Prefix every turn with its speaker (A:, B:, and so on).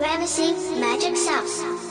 A: Vanishing Magic Sauce.